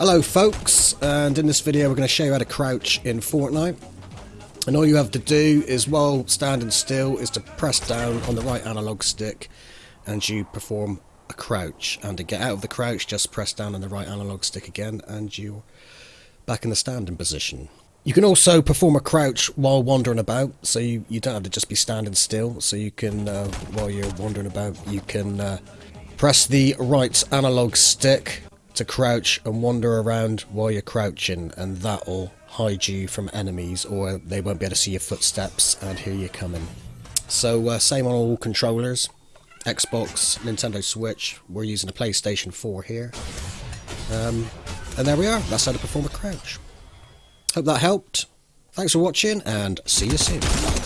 Hello folks, and in this video we're going to show you how to crouch in Fortnite. And all you have to do is while standing still is to press down on the right analog stick and you perform a crouch. And to get out of the crouch just press down on the right analog stick again and you're back in the standing position. You can also perform a crouch while wandering about, so you, you don't have to just be standing still, so you can, uh, while you're wandering about, you can uh, press the right analog stick to crouch and wander around while you're crouching and that'll hide you from enemies or they won't be able to see your footsteps and hear you coming. So uh, same on all controllers, Xbox, Nintendo Switch, we're using a PlayStation 4 here. Um, and there we are, that's how to perform a crouch. Hope that helped. Thanks for watching and see you soon.